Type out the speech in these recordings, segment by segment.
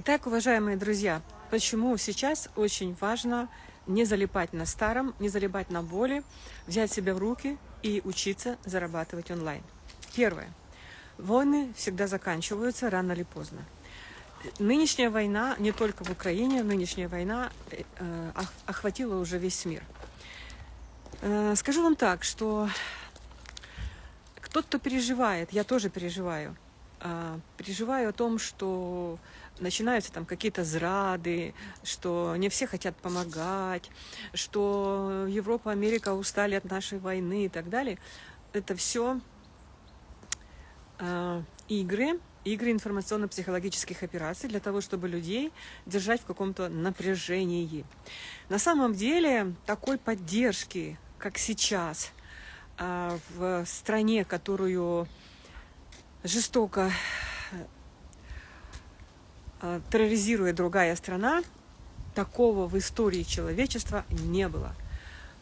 Итак, уважаемые друзья, почему сейчас очень важно не залипать на старом, не залипать на боли, взять себя в руки и учиться зарабатывать онлайн. Первое. Войны всегда заканчиваются рано или поздно. Нынешняя война, не только в Украине, нынешняя война э, охватила уже весь мир. Э, скажу вам так, что кто-то переживает, я тоже переживаю, э, переживаю о том, что начинаются там какие-то зрады, что не все хотят помогать, что Европа, Америка устали от нашей войны и так далее. Это все э, игры, игры информационно-психологических операций для того, чтобы людей держать в каком-то напряжении. На самом деле такой поддержки, как сейчас, э, в стране, которую жестоко э, терроризирует другая страна, такого в истории человечества не было.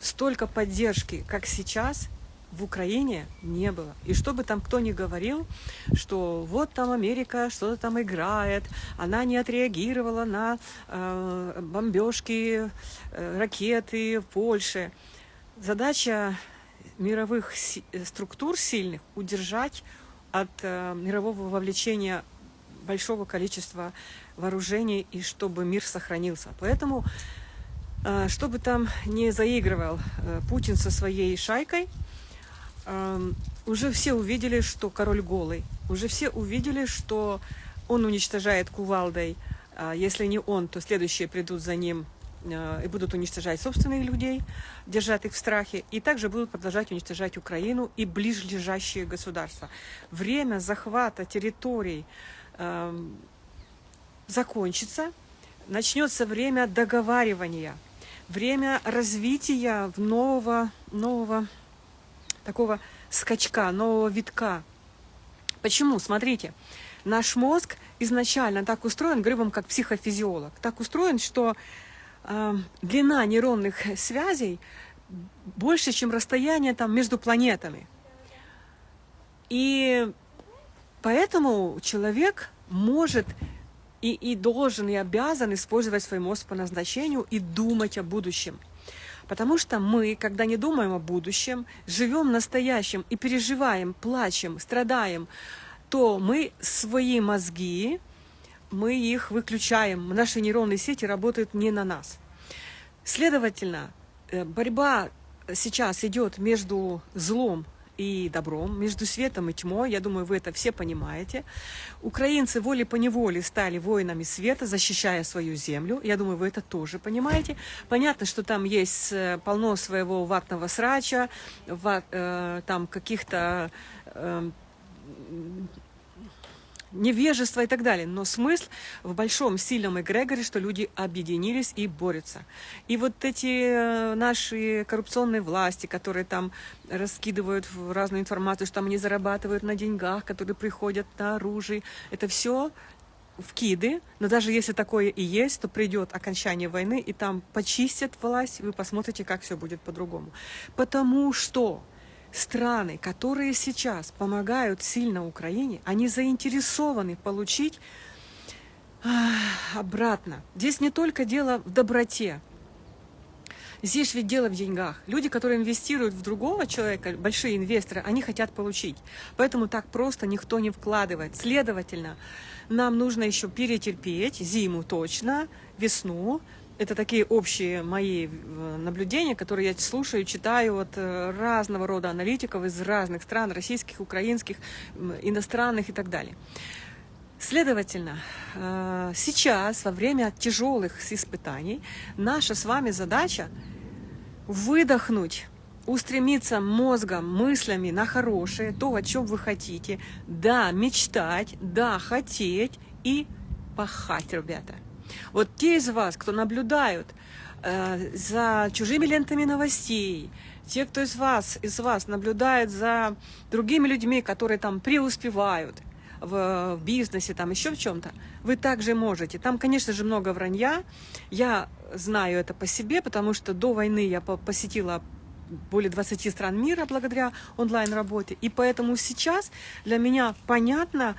Столько поддержки, как сейчас, в Украине не было. И что бы там кто ни говорил, что вот там Америка что-то там играет, она не отреагировала на э, бомбежки, э, ракеты в Польше. Задача мировых си структур сильных удержать от э, мирового вовлечения большого количества вооружений и чтобы мир сохранился. Поэтому, э, чтобы там не заигрывал э, Путин со своей шайкой, уже все увидели, что король голый. Уже все увидели, что он уничтожает кувалдой. А если не он, то следующие придут за ним а, и будут уничтожать собственных людей, держать их в страхе, и также будут продолжать уничтожать Украину и ближайшие государства. Время захвата территорий э, закончится, начнется время договаривания, время развития нового, нового такого скачка, нового витка. Почему? Смотрите, наш мозг изначально так устроен, говорю вам как психофизиолог, так устроен, что э, длина нейронных связей больше, чем расстояние там между планетами. И поэтому человек может и, и должен, и обязан использовать свой мозг по назначению и думать о будущем. Потому что мы, когда не думаем о будущем, живем настоящим и переживаем, плачем, страдаем, то мы свои мозги, мы их выключаем. Наши нейронные сети работают не на нас. Следовательно, э, борьба сейчас идет между злом и добром, между светом и тьмой. Я думаю, вы это все понимаете. Украинцы волей-поневоле стали воинами света, защищая свою землю. Я думаю, вы это тоже понимаете. Понятно, что там есть э, полно своего ватного срача, ват, э, там каких-то... Э, невежество и так далее. Но смысл в большом сильном эгрегоре, что люди объединились и борются. И вот эти э, наши коррупционные власти, которые там раскидывают разную информацию, что там они зарабатывают на деньгах, которые приходят на оружие, это все вкиды, но даже если такое и есть, то придет окончание войны, и там почистят власть, вы посмотрите, как все будет по-другому. Потому что страны, которые сейчас помогают сильно Украине, они заинтересованы получить обратно. Здесь не только дело в доброте, Здесь ведь дело в деньгах. Люди, которые инвестируют в другого человека, большие инвесторы, они хотят получить. Поэтому так просто никто не вкладывает. Следовательно, нам нужно еще перетерпеть зиму точно, весну, это такие общие мои э, наблюдения, которые я слушаю, читаю от э, разного рода аналитиков из разных стран, российских, украинских, иностранных и так далее. Следовательно, э, сейчас, во время тяжелых испытаний, наша с вами задача выдохнуть, устремиться мозгом, мыслями на хорошее, то, о чем вы хотите, да, мечтать, да, хотеть и пахать, ребята. Вот те из вас, кто наблюдают э, за чужими лентами новостей, те, кто из вас, из вас наблюдает за другими людьми, которые там преуспевают в, в бизнесе, там еще в чем-то, вы также можете. Там, конечно же, много вранья. Я знаю это по себе, потому что до войны я посетила более 20 стран мира благодаря онлайн-работе. И поэтому сейчас для меня понятно,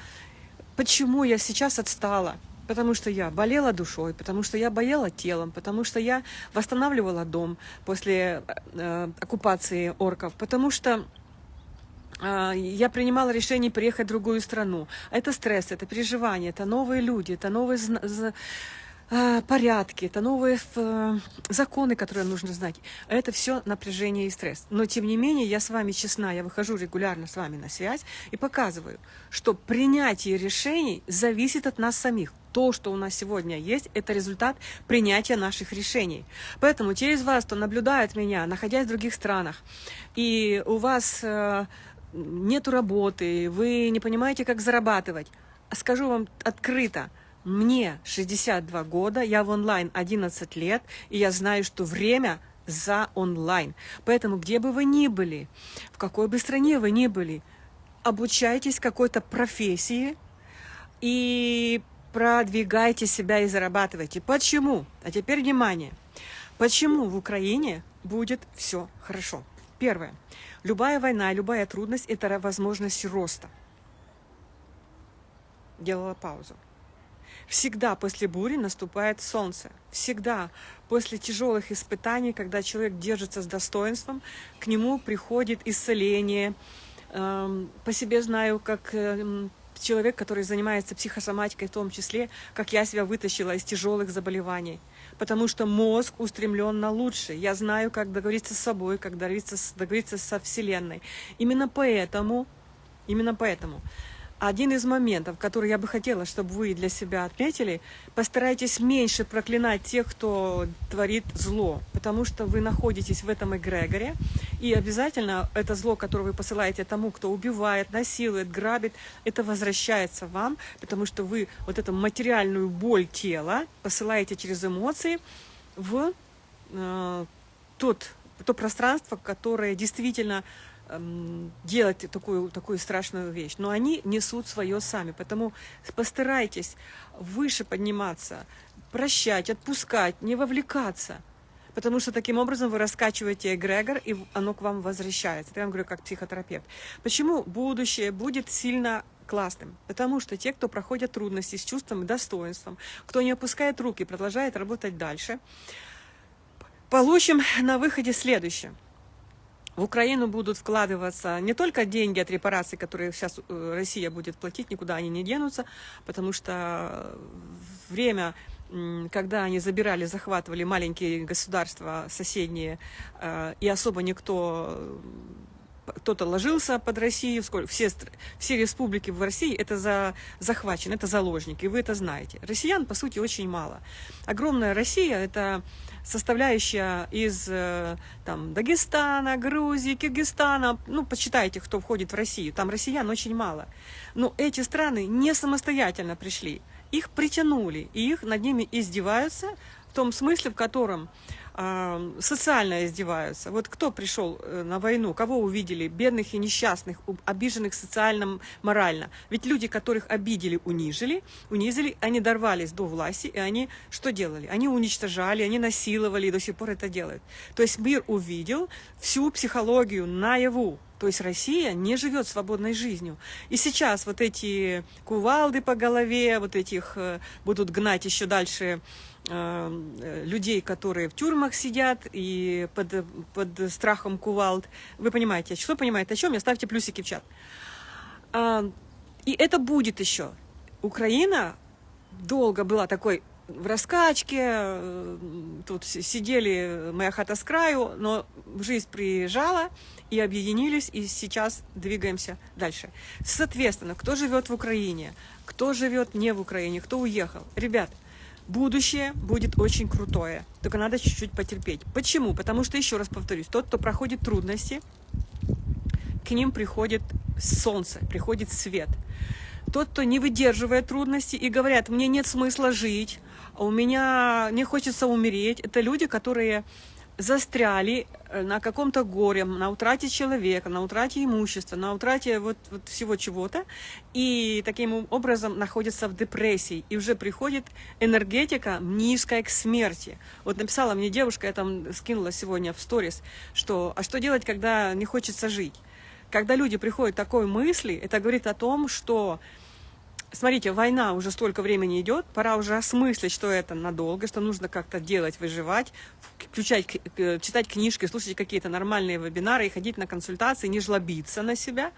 почему я сейчас отстала потому что я болела душой, потому что я болела телом, потому что я восстанавливала дом после э, оккупации орков, потому что э, я принимала решение переехать в другую страну. Это стресс, это переживание, это новые люди, это новые э, порядки, это новые э, законы, которые нужно знать. Это все напряжение и стресс. Но тем не менее, я с вами честна, я выхожу регулярно с вами на связь и показываю, что принятие решений зависит от нас самих. То, что у нас сегодня есть, это результат принятия наших решений. Поэтому через вас, кто наблюдает меня, находясь в других странах, и у вас э, нет работы, вы не понимаете, как зарабатывать, скажу вам открыто – мне 62 года, я в онлайн 11 лет, и я знаю, что время за онлайн. Поэтому где бы вы ни были, в какой бы стране вы ни были, обучайтесь какой-то профессии и продвигайте себя и зарабатывайте. Почему? А теперь внимание. Почему в Украине будет все хорошо? Первое. Любая война, любая трудность – это возможность роста. Делала паузу. Всегда после бури наступает солнце. Всегда после тяжелых испытаний, когда человек держится с достоинством, к нему приходит исцеление. Эм, по себе знаю, как эм, человек, который занимается психосоматикой в том числе, как я себя вытащила из тяжелых заболеваний. Потому что мозг устремлен на лучшее. Я знаю, как договориться с собой, как договориться, договориться со Вселенной. Именно поэтому, именно поэтому один из моментов, который я бы хотела, чтобы вы для себя отметили, постарайтесь меньше проклинать тех, кто творит зло, потому что вы находитесь в этом эгрегоре, и обязательно это зло, которое вы посылаете тому, кто убивает, насилует, грабит, это возвращается вам, потому что вы вот эту материальную боль тела посылаете через эмоции в э, тот, то пространство, которое действительно делать такую, такую страшную вещь. Но они несут свое сами. Поэтому постарайтесь выше подниматься, прощать, отпускать, не вовлекаться. Потому что таким образом вы раскачиваете эгрегор, и оно к вам возвращается. Это я вам говорю как психотерапевт. Почему будущее будет сильно классным? Потому что те, кто проходят трудности с чувством и достоинством, кто не опускает руки, продолжает работать дальше, получим на выходе следующее – в Украину будут вкладываться не только деньги от репараций, которые сейчас э, Россия будет платить, никуда они не денутся, потому что время, когда они забирали, захватывали маленькие государства соседние, э, и особо никто кто-то ложился под Россию, все, все республики в России это за, захвачены, это заложники, вы это знаете. Россиян, по сути, очень мало. Огромная Россия – это составляющая из э, там, Дагестана, Грузии, Киргизстана, ну, почитайте, кто входит в Россию, там россиян очень мало. Но эти страны не самостоятельно пришли, их притянули, и их над ними издеваются в том смысле, в котором социально издеваются. Вот кто пришел э, на войну, кого увидели? Бедных и несчастных, обиженных социально, морально. Ведь люди, которых обидели, унижили, унизили, они дорвались до власти, и они что делали? Они уничтожали, они насиловали, и до сих пор это делают. То есть мир увидел всю психологию наяву. То есть Россия не живет свободной жизнью. И сейчас вот эти кувалды по голове, вот этих э, будут гнать еще дальше людей, которые в тюрьмах сидят и под, под страхом кувалд. Вы понимаете, что понимаете о чем? Я ставьте плюсики в чат. А, и это будет еще. Украина долго была такой в раскачке, э, тут сидели моя хата с краю, но жизнь приезжала, и объединились, и сейчас двигаемся дальше. Соответственно, кто живет в Украине, кто живет не в Украине, кто уехал. Ребят, Будущее будет очень крутое, только надо чуть-чуть потерпеть. Почему? Потому что, еще раз повторюсь, тот, кто проходит трудности, к ним приходит солнце, приходит свет. Тот, кто не выдерживает трудности и говорят, мне нет смысла жить, а у меня не хочется умереть, это люди, которые застряли э, на каком-то горе, на утрате человека, на утрате имущества, на утрате вот, вот всего чего-то, и таким образом находятся в депрессии, и уже приходит энергетика низкая к смерти. Вот написала мне девушка, я там скинула сегодня в сторис, что «А что делать, когда не хочется жить?» Когда люди приходят такой мысли, это говорит о том, что смотрите, война уже столько времени идет, пора уже осмыслить, что это надолго, что нужно как-то делать, выживать, включать, читать книжки, слушать какие-то нормальные вебинары и ходить на консультации, не жлобиться на себя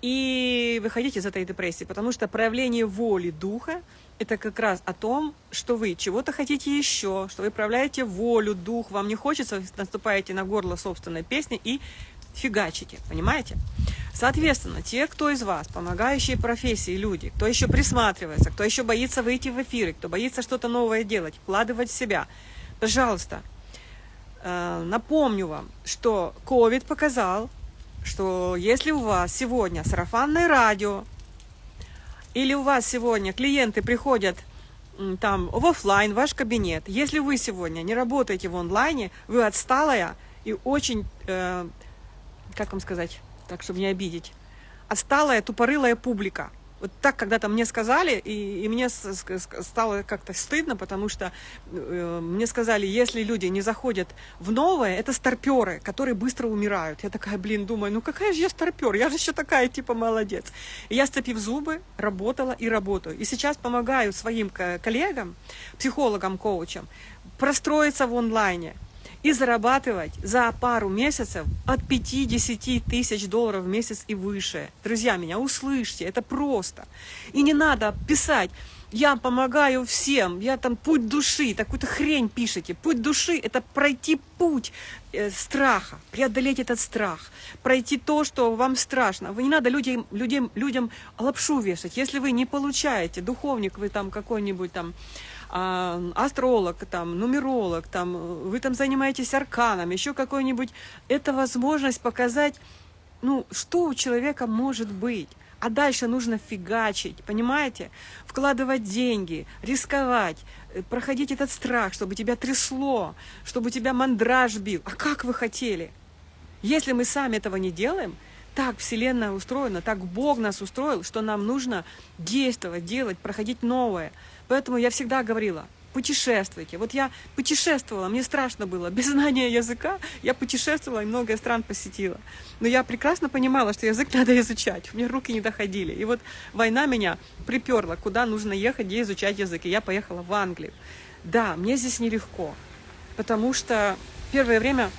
и выходить из этой депрессии, потому что проявление воли духа – это как раз о том, что вы чего-то хотите еще, что вы проявляете волю, дух, вам не хочется, наступаете на горло собственной песни и фигачите, понимаете? Соответственно, те, кто из вас, помогающие профессии люди, кто еще присматривается, кто еще боится выйти в эфиры, кто боится что-то новое делать, вкладывать в себя, пожалуйста, э, напомню вам, что COVID показал, что если у вас сегодня сарафанное радио, или у вас сегодня клиенты приходят там в офлайн, ваш кабинет, если вы сегодня не работаете в онлайне, вы отсталая и очень, э, как вам сказать, так, чтобы не обидеть. Отсталая, тупорылая публика. Вот так когда-то мне сказали, и, и мне стало как-то стыдно, потому что э, мне сказали, если люди не заходят в новое, это старперы, которые быстро умирают. Я такая, блин, думаю, ну какая же я старпер, я же еще такая, типа, молодец. И я, сцепив зубы, работала и работаю. И сейчас помогаю своим коллегам, психологам, коучам, простроиться в онлайне, и зарабатывать за пару месяцев от 50 тысяч долларов в месяц и выше. Друзья, меня услышьте, это просто. И не надо писать, я помогаю всем, я там путь души, такую-то хрень пишете. Путь души – это пройти путь э, страха, преодолеть этот страх, пройти то, что вам страшно. Вы не надо людям, людям, людям лапшу вешать. Если вы не получаете, духовник вы там какой-нибудь там, а, астролог, там, нумеролог, там, вы там занимаетесь арканом, еще какой-нибудь, это возможность показать, ну, что у человека может быть. А дальше нужно фигачить, понимаете? Вкладывать деньги, рисковать, э, проходить этот страх, чтобы тебя трясло, чтобы тебя мандраж бил. А как вы хотели? Если мы сами этого не делаем, так Вселенная устроена, так Бог нас устроил, что нам нужно действовать, делать, проходить новое – Поэтому я всегда говорила, путешествуйте. Вот я путешествовала, мне страшно было, без знания языка я путешествовала и много стран посетила. Но я прекрасно понимала, что язык надо изучать, мне руки не доходили. И вот война меня приперла, куда нужно ехать, где изучать язык. И я поехала в Англию. Да, мне здесь нелегко, потому что первое время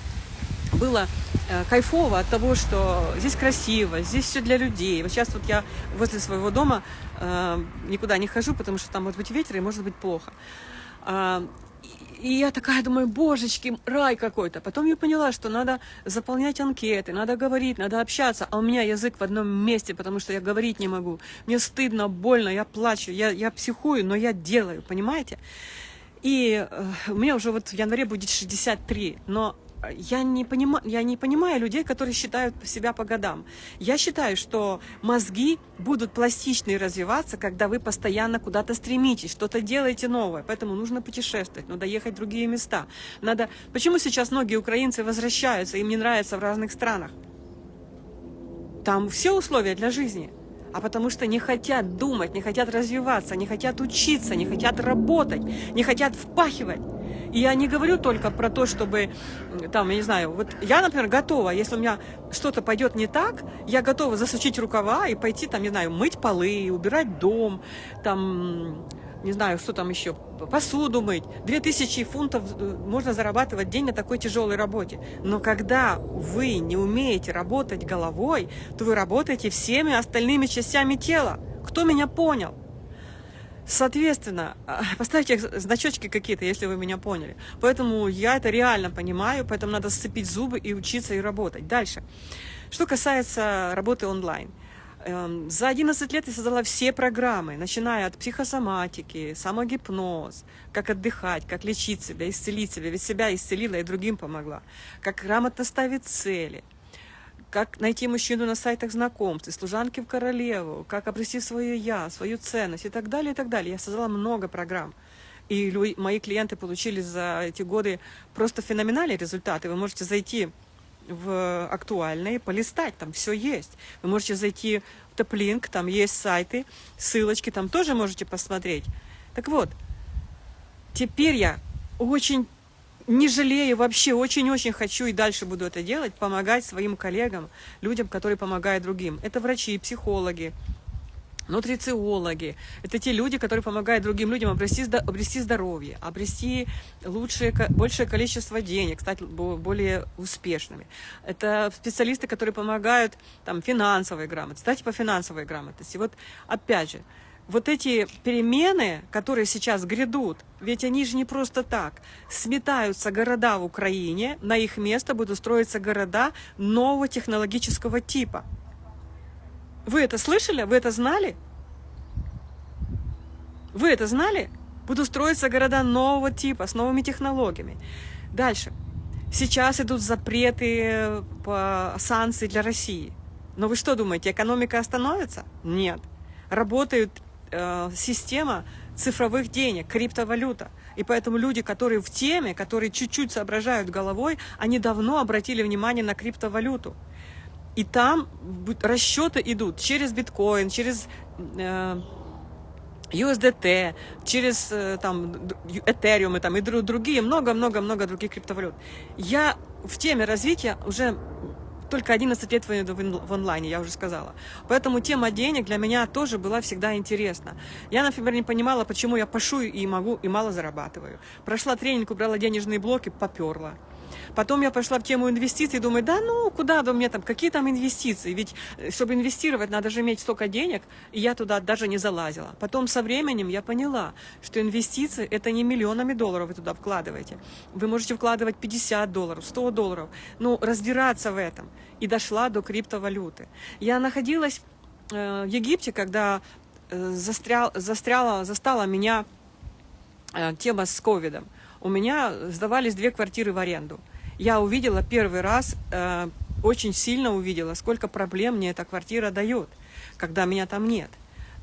было э, кайфово от того, что здесь красиво, здесь все для людей. Вот сейчас вот я возле своего дома э, никуда не хожу, потому что там может быть ветер и может быть плохо. Э, и я такая думаю, божечки, рай какой-то. Потом я поняла, что надо заполнять анкеты, надо говорить, надо общаться. А у меня язык в одном месте, потому что я говорить не могу. Мне стыдно, больно, я плачу, я, я психую, но я делаю, понимаете? И э, у меня уже вот в январе будет 63, но я не, понимаю, я не понимаю людей, которые считают себя по годам. Я считаю, что мозги будут пластичные развиваться, когда вы постоянно куда-то стремитесь, что-то делаете новое. Поэтому нужно путешествовать, надо ехать в другие места. Надо... Почему сейчас многие украинцы возвращаются, им не нравится в разных странах? Там все условия для жизни а потому что не хотят думать, не хотят развиваться, не хотят учиться, не хотят работать, не хотят впахивать. И я не говорю только про то, чтобы, там, я не знаю, вот я, например, готова, если у меня что-то пойдет не так, я готова засучить рукава и пойти, там, не знаю, мыть полы, убирать дом, там, не знаю, что там еще, посуду мыть. 2000 фунтов э, можно зарабатывать день на такой тяжелой работе. Но когда вы не умеете работать головой, то вы работаете всеми остальными частями тела. Кто меня понял? Соответственно, а, поставьте значочки какие-то, если вы меня поняли. Поэтому я это реально понимаю, поэтому надо сцепить зубы и учиться и работать. Дальше. Что касается работы онлайн. Эм, за 11 лет я создала все программы, начиная от психосоматики, самогипноз, как отдыхать, как лечить себя, исцелить себя, ведь себя исцелила и другим помогла, как грамотно ставить цели – как найти мужчину на сайтах знакомств, служанки в королеву, как обрести свое я, свою ценность и так далее, и так далее. Я создала много программ. И мои клиенты получили за эти годы просто феноменальные результаты. Вы можете зайти в актуальные, полистать, там все есть. Вы можете зайти в Топлинк, там есть сайты, ссылочки, там тоже можете посмотреть. Так вот, теперь я очень не жалею вообще, очень-очень хочу и дальше буду это делать, помогать своим коллегам, людям, которые помогают другим. Это врачи, психологи, нутрициологи. Это те люди, которые помогают другим людям обрести, обрести здоровье, обрести лучшее, большее количество денег, стать более успешными. Это специалисты, которые помогают там, финансовой грамотности, кстати, по финансовой грамотности. Вот опять же, вот эти перемены, которые сейчас грядут, ведь они же не просто так. Сметаются города в Украине, на их место будут строиться города нового технологического типа. Вы это слышали? Вы это знали? Вы это знали? Будут строиться города нового типа, с новыми технологиями. Дальше. Сейчас идут запреты по санкции для России. Но вы что думаете, экономика остановится? Нет. Работает э, система цифровых денег, криптовалюта. И поэтому люди, которые в теме, которые чуть-чуть соображают головой, они давно обратили внимание на криптовалюту. И там расчеты идут через биткоин, через э, USDT, через э, там Ethereum и, там, и другие, много-много-много других криптовалют. Я в теме развития уже только 11 лет в онлайне, я уже сказала. Поэтому тема денег для меня тоже была всегда интересна. Я, например, не понимала, почему я пашу и могу, и мало зарабатываю. Прошла тренинг, убрала денежные блоки, поперла. Потом я пошла в тему инвестиций, думаю, да ну, куда до мне там, какие там инвестиции? Ведь, э, чтобы инвестировать, надо же иметь столько денег, и я туда даже не залазила. Потом со временем я поняла, что инвестиции – это не миллионами долларов вы туда вкладываете. Вы можете вкладывать 50 долларов, 100 долларов, ну, разбираться в этом. И дошла до криптовалюты. Я находилась э, в Египте, когда э, застрял, застряла, застала меня тема с ковидом у меня сдавались две квартиры в аренду. Я увидела первый раз, э, очень сильно увидела, сколько проблем мне эта квартира дает, когда меня там нет.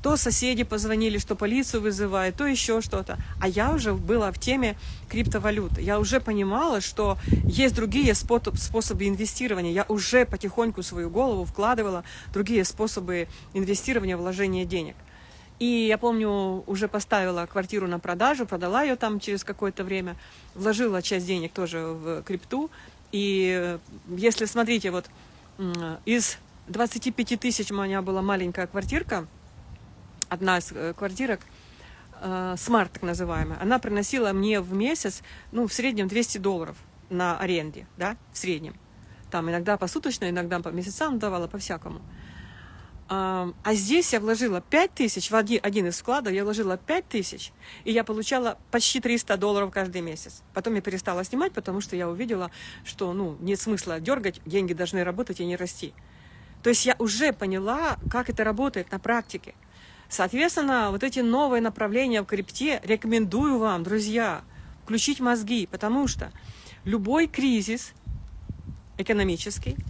То соседи позвонили, что полицию вызывают, то еще что-то. А я уже была в теме криптовалюты. Я уже понимала, что есть другие способы инвестирования. Я уже потихоньку свою голову вкладывала другие способы инвестирования, вложения денег. И я помню, уже поставила квартиру на продажу, продала ее там через какое-то время, вложила часть денег тоже в крипту. И э, если, смотрите, вот из 25 тысяч у меня была маленькая квартирка, одна из э, квартирок, смарт э, так называемая, она приносила мне в месяц, ну, в среднем 200 долларов на аренде, да, в среднем. Там иногда посуточно, иногда по месяцам давала, по-всякому. А, здесь я вложила 5 тысяч, в один, один из вкладов я вложила 5 тысяч, и я получала почти 300 долларов каждый месяц. Потом я перестала снимать, потому что я увидела, что ну, нет смысла дергать, деньги должны работать и не расти. То есть я уже поняла, как это работает на практике. Соответственно, вот эти новые направления в крипте рекомендую вам, друзья, включить мозги, потому что любой кризис экономический –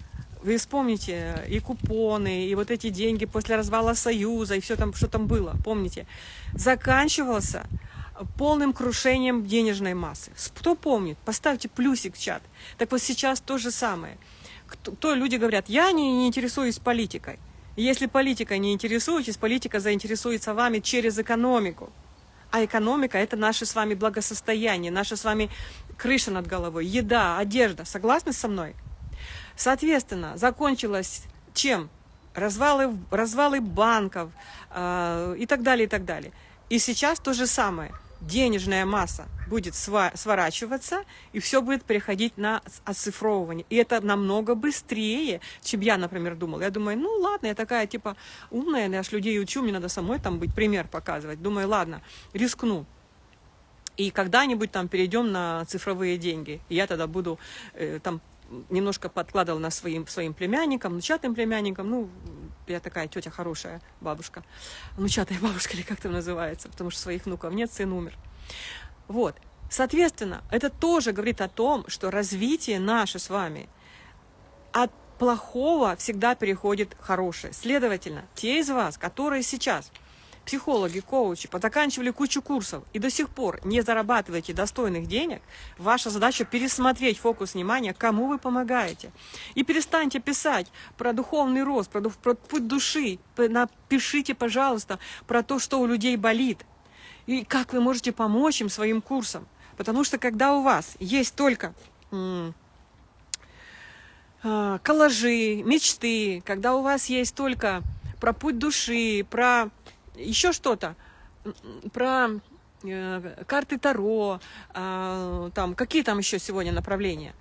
вы вспомните и купоны, и вот эти деньги после развала Союза, и все там, что там было, помните, заканчивался полным крушением денежной массы. Кто помнит? Поставьте плюсик в чат. Так вот сейчас то же самое. Кто, кто люди говорят, я не, не интересуюсь политикой. Если политика не интересуетесь, политика заинтересуется вами через экономику. А экономика – это наше с вами благосостояние, наша с вами крыша над головой, еда, одежда. Согласны со мной? Соответственно, закончилось чем? Развалы, развалы банков э, и так далее, и так далее. И сейчас то же самое. Денежная масса будет сворачиваться, и все будет переходить на оцифровывание. И это намного быстрее, чем я, например, думала. Я думаю, ну ладно, я такая типа умная, я ж людей учу, мне надо самой там быть, пример показывать. Думаю, ладно, рискну. И когда-нибудь там перейдем на цифровые деньги. И я тогда буду э, там немножко подкладывал на своим, своим племянникам, внучатым племянникам. Ну, я такая тетя хорошая бабушка. Внучатая бабушка или как это называется, потому что своих внуков нет, сын умер. Вот. Соответственно, это тоже говорит о том, что развитие наше с вами от плохого всегда переходит хорошее. Следовательно, те из вас, которые сейчас психологи, коучи, позаканчивали кучу курсов и до сих пор не зарабатываете достойных денег, ваша задача пересмотреть фокус внимания, кому вы помогаете. И перестаньте писать про духовный рост, про, про путь души. Напишите, пожалуйста, про то, что у людей болит. И как вы можете помочь им своим курсом. Потому что когда у вас есть только а, коллажи, мечты, когда у вас есть только про путь души, про еще что-то про э, карты Таро, э, там, какие там еще сегодня направления,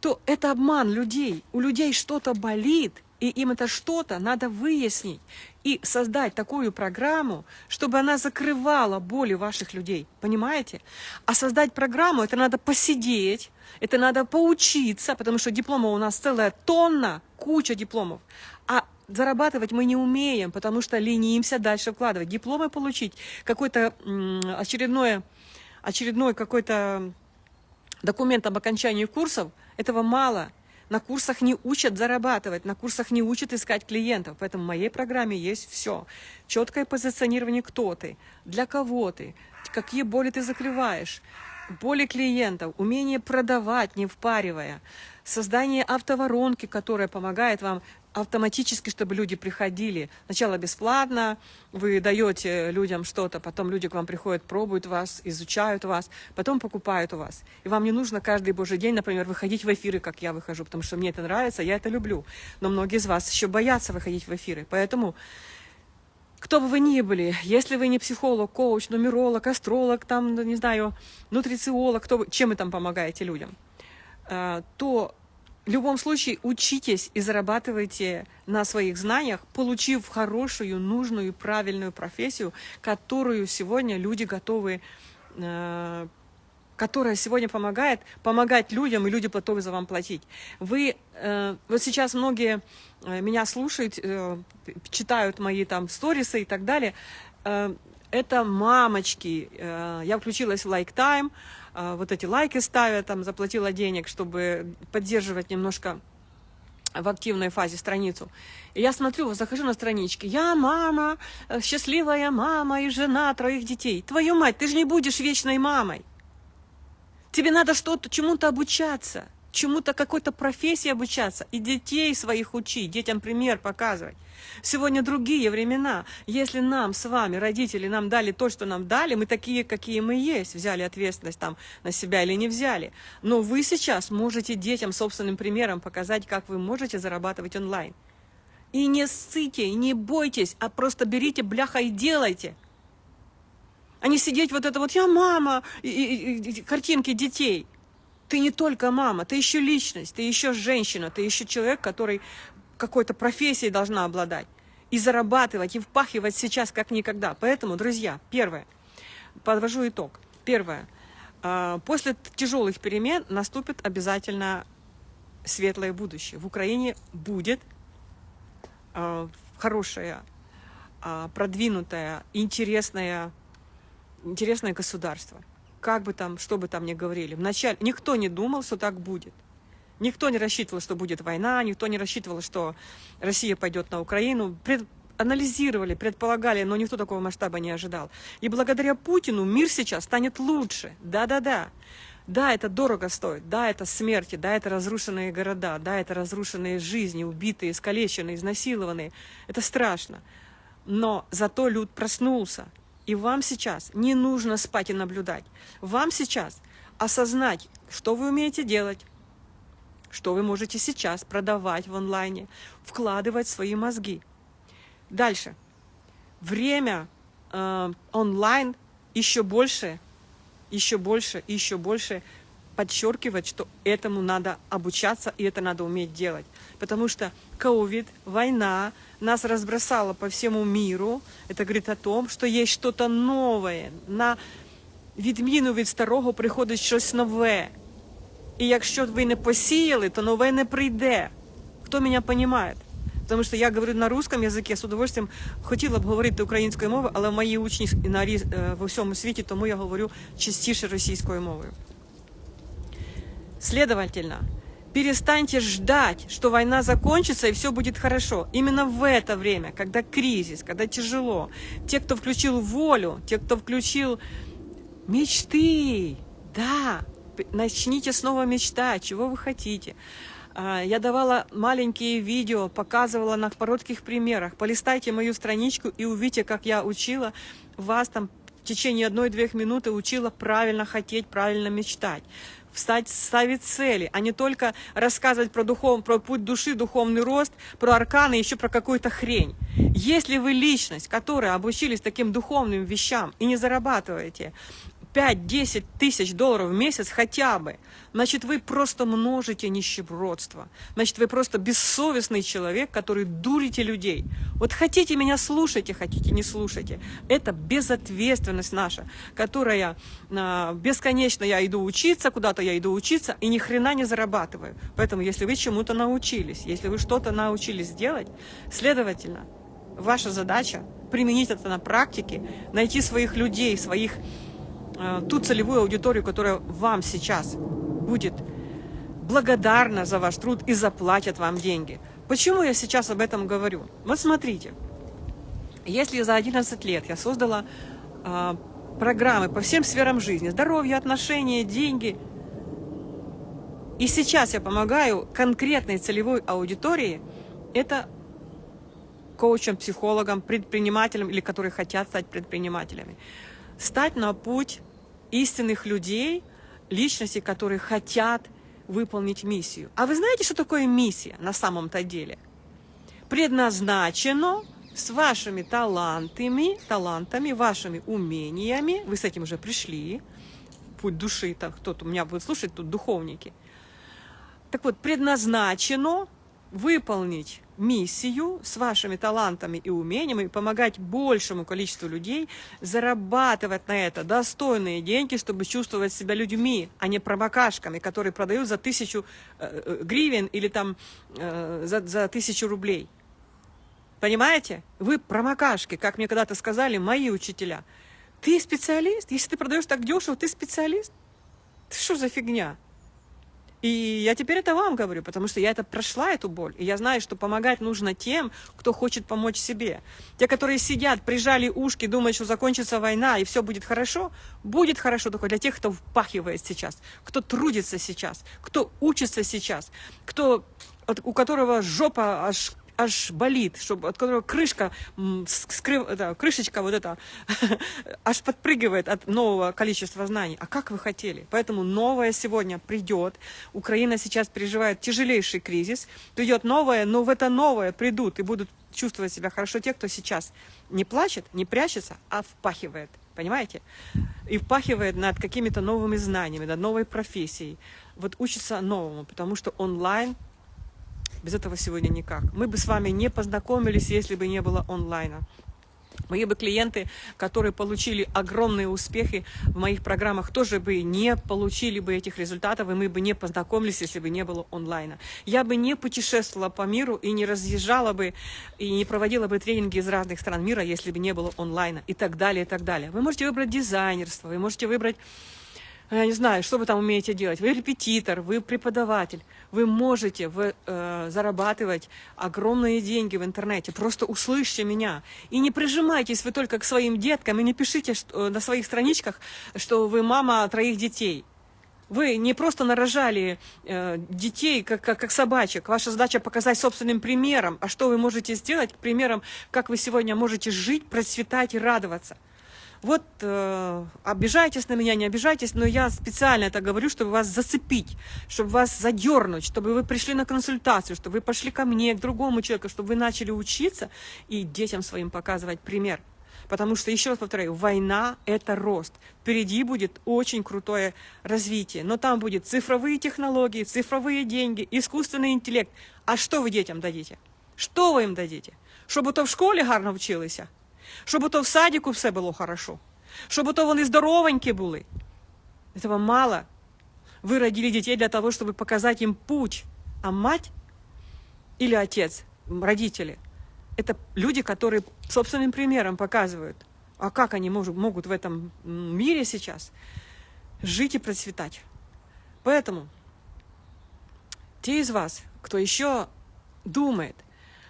то это обман людей. У людей что-то болит, и им это что-то надо выяснить и создать такую программу, чтобы она закрывала боли ваших людей. Понимаете? А создать программу, это надо посидеть, это надо поучиться, потому что дипломов у нас целая тонна, куча дипломов. А зарабатывать мы не умеем, потому что ленимся дальше вкладывать. Дипломы получить, какой-то очередное, очередной какой-то документ об окончании курсов, этого мало. На курсах не учат зарабатывать, на курсах не учат искать клиентов. Поэтому в моей программе есть все. Четкое позиционирование, кто ты, для кого ты, какие боли ты закрываешь, боли клиентов, умение продавать, не впаривая, создание автоворонки, которая помогает вам автоматически, чтобы люди приходили. Сначала бесплатно, вы даете людям что-то, потом люди к вам приходят, пробуют вас, изучают вас, потом покупают у вас. И вам не нужно каждый божий день, например, выходить в эфиры, как я выхожу, потому что мне это нравится, я это люблю. Но многие из вас еще боятся выходить в эфиры. Поэтому кто бы вы ни были, если вы не психолог, коуч, нумеролог, астролог, там, не знаю, нутрициолог, кто чем вы там помогаете людям, э, то в любом случае учитесь и зарабатывайте на своих знаниях, получив хорошую, нужную, правильную профессию, которую сегодня люди готовы, э, которая сегодня помогает, помогать людям, и люди готовы за вам платить. Вы, э, вот сейчас многие э, меня слушают, читают мои там сторисы и так далее, это мамочки. Я включилась в Like Time, а, вот эти лайки ставят, там заплатила денег, чтобы поддерживать немножко в активной фазе страницу. И я смотрю, захожу на странички. Я мама, э, счастливая мама и жена троих детей. Твою мать, ты же не будешь вечной мамой. Тебе надо что-то, чему-то обучаться, чему-то, какой-то профессии обучаться. И детей своих учить, детям пример показывать. Сегодня другие времена. Если нам с вами, родители, нам дали то, что нам дали, мы такие, какие мы есть, взяли ответственность там на себя или не взяли. Но вы сейчас можете детям собственным примером показать, как вы можете зарабатывать онлайн. И не ссыте, и не бойтесь, а просто берите бляха и делайте. А не сидеть вот это вот «я мама», и, и, и, картинки детей. Ты не только мама, ты еще личность, ты еще женщина, ты еще человек, который какой-то профессией должна обладать. И зарабатывать, и впахивать сейчас как никогда. Поэтому, друзья, первое, подвожу итог. Первое, а, после тяжелых перемен наступит обязательно светлое будущее. В Украине будет а, хорошее, а, продвинутое, интересное, интересное государство. Как бы там, что бы там ни говорили. Вначале никто не думал, что так будет. Никто не рассчитывал, что будет война, никто не рассчитывал, что Россия пойдет на Украину. Пред... Анализировали, предполагали, но никто такого масштаба не ожидал. И благодаря Путину мир сейчас станет лучше. Да-да-да. Да, это дорого стоит, да, это смерти, да, это разрушенные города, да, это разрушенные жизни, убитые, искалеченные, изнасилованные. Это страшно. Но зато люд проснулся. И вам сейчас не нужно спать и наблюдать. Вам сейчас осознать, что вы умеете делать, что вы можете сейчас продавать в онлайне, вкладывать свои мозги. Дальше. Время э, онлайн еще больше, еще больше, еще больше подчеркивать, что этому надо обучаться и это надо уметь делать. Потому что ковид, война нас разбросала по всему миру. Это говорит о том, что есть что-то новое. На відміну від старого приходить щось нове. І якщо ви не посіяли, то нове не прийде. Хто мене розуміє? Тому що я говорю на русском язикі, з удовольствием хотіла б говорити українською мовою, але мої учні на, е, в усьому світі, тому я говорю частіше російською мовою. Следовательно, перестаньте ждать, что война закончится и все будет хорошо. Именно в это время, когда кризис, когда тяжело, те, кто включил волю, те, кто включил мечты, да, начните снова мечтать, чего вы хотите. А, я давала маленькие видео, показывала на коротких примерах. Полистайте мою страничку и увидите, как я учила вас там течение одной-двух минуты учила правильно хотеть, правильно мечтать встать, ставить цели, а не только рассказывать про, духов, про путь души, духовный рост, про арканы, еще про какую-то хрень. Если вы личность, которая обучились таким духовным вещам и не зарабатываете 5-10 тысяч долларов в месяц хотя бы, значит, вы просто множите нищебродство. Значит, вы просто бессовестный человек, который дурите людей. Вот хотите меня слушайте, хотите не слушайте. Это безответственность наша, которая а, бесконечно я иду учиться, куда-то я иду учиться и ни хрена не зарабатываю. Поэтому, если вы чему-то научились, если вы что-то научились делать, следовательно, ваша задача применить это на практике, найти своих людей, своих Э, ту целевую аудиторию, которая вам сейчас будет благодарна за ваш труд и заплатят вам деньги. Почему я сейчас об этом говорю? Вот смотрите, если за 11 лет я создала э, программы по всем сферам жизни, здоровье, отношения, деньги, и сейчас я помогаю конкретной целевой аудитории, это коучам, психологам, предпринимателям или которые хотят стать предпринимателями, стать на путь истинных людей, личностей, которые хотят выполнить миссию. А вы знаете, что такое миссия на самом-то деле? Предназначено с вашими талантами, талантами, вашими умениями, вы с этим уже пришли, путь души, там кто-то у меня будет слушать, тут духовники. Так вот, предназначено выполнить миссию с вашими талантами и умениями и помогать большему количеству людей зарабатывать на это достойные деньги, чтобы чувствовать себя людьми, а не промокашками, которые продают за тысячу э, э, гривен или там э, за, за тысячу рублей. Понимаете? Вы промокашки, как мне когда-то сказали мои учителя. Ты специалист? Если ты продаешь так дешево, ты специалист? Что за фигня? И я теперь это вам говорю, потому что я это прошла, эту боль. И я знаю, что помогать нужно тем, кто хочет помочь себе. Те, которые сидят, прижали ушки, думают, что закончится война и все будет хорошо, будет хорошо только для тех, кто впахивает сейчас, кто трудится сейчас, кто учится сейчас, кто, у которого жопа аж аж болит, чтобы, от которого крышка, скрыв, это, крышечка вот эта, аж подпрыгивает от нового количества знаний. А как вы хотели? Поэтому новое сегодня придет. Украина сейчас переживает тяжелейший кризис. Придет новое, но в это новое придут и будут чувствовать себя хорошо те, кто сейчас не плачет, не прячется, а впахивает. Понимаете? И впахивает над какими-то новыми знаниями, над новой профессией. Вот учится новому, потому что онлайн без этого сегодня никак. Мы бы с вами не познакомились, если бы не было онлайна. Мои бы клиенты, которые получили огромные успехи в моих программах, тоже бы не получили бы этих результатов, и мы бы не познакомились, если бы не было онлайна. Я бы не путешествовала по миру и не разъезжала бы, и не проводила бы тренинги из разных стран мира, если бы не было онлайна, и так далее, и так далее. Вы можете выбрать дизайнерство, вы можете выбрать я не знаю, что вы там умеете делать. Вы репетитор, вы преподаватель. Вы можете вы, э, зарабатывать огромные деньги в интернете. Просто услышьте меня. И не прижимайтесь вы только к своим деткам, и не пишите что, э, на своих страничках, что вы мама троих детей. Вы не просто нарожали э, детей, как, как, как собачек. Ваша задача показать собственным примером. А что вы можете сделать примером, как вы сегодня можете жить, процветать и радоваться вот э, обижайтесь на меня, не обижайтесь, но я специально это говорю, чтобы вас зацепить, чтобы вас задернуть, чтобы вы пришли на консультацию, чтобы вы пошли ко мне, к другому человеку, чтобы вы начали учиться и детям своим показывать пример. Потому что, еще раз повторяю, война – это рост. Впереди будет очень крутое развитие. Но там будет цифровые технологии, цифровые деньги, искусственный интеллект. А что вы детям дадите? Что вы им дадите? Чтобы то в школе гарно вчилися? Щоб то в садіку все було хорошо, щоб то вони здоровенькі були. Этого мало. Вы родили детей для того, чтобы показать им путь. А мать или отец, родители, это люди, которые собственным примером показывают, а как они могут, могут в этом мире сейчас жить и процветать. Поэтому те из вас, кто еще думает,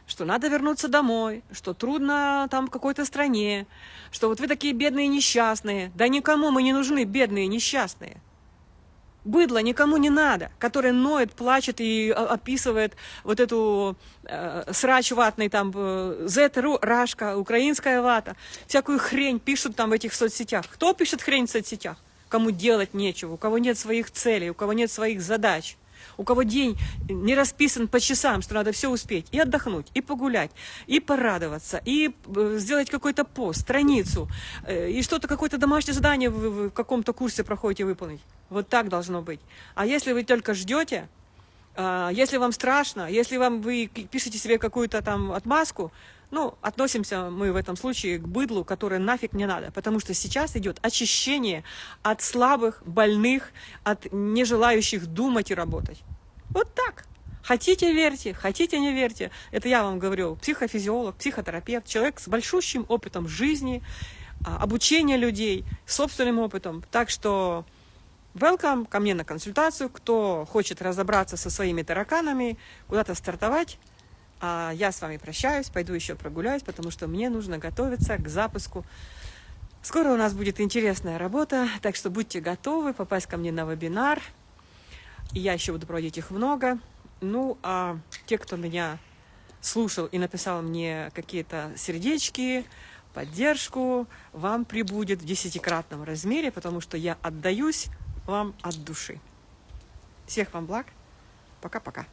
что надо вернуться домой, что трудно там в какой-то стране, что вот вы такие бедные несчастные. Да никому мы не нужны, бедные несчастные. Быдло никому не надо, которое ноет, плачет и описывает вот эту э, срач ватный, там, э, Z, рашка, украинская вата, всякую хрень пишут там в этих соцсетях. Кто пишет хрень в соцсетях? Кому делать нечего, у кого нет своих целей, у кого нет своих задач у кого день не расписан по часам, что надо все успеть, и отдохнуть, и погулять, и порадоваться, и э, сделать какой-то пост, страницу, э, и что-то, какое-то домашнее задание в, в каком-то курсе проходите выполнить. Вот так должно быть. А если вы только ждете, а, если вам страшно, если вам вы пишете себе какую-то там отмазку, ну, относимся мы в этом случае к быдлу, которое нафиг не надо, потому что сейчас идет очищение от слабых, больных, от нежелающих думать и работать. Вот так. Хотите верьте, хотите не верьте. Это я вам говорю, психофизиолог, психотерапевт, человек с большущим опытом жизни, а, обучения людей, собственным опытом. Так что welcome ко мне на консультацию, кто хочет разобраться со своими тараканами, куда-то стартовать. А я с вами прощаюсь, пойду еще прогуляюсь, потому что мне нужно готовиться к запуску. Скоро у нас будет интересная работа, так что будьте готовы попасть ко мне на вебинар. Я еще буду проводить их много. Ну, а те, кто меня слушал и написал мне какие-то сердечки, поддержку, вам прибудет в десятикратном размере, потому что я отдаюсь вам от души. Всех вам благ. Пока-пока.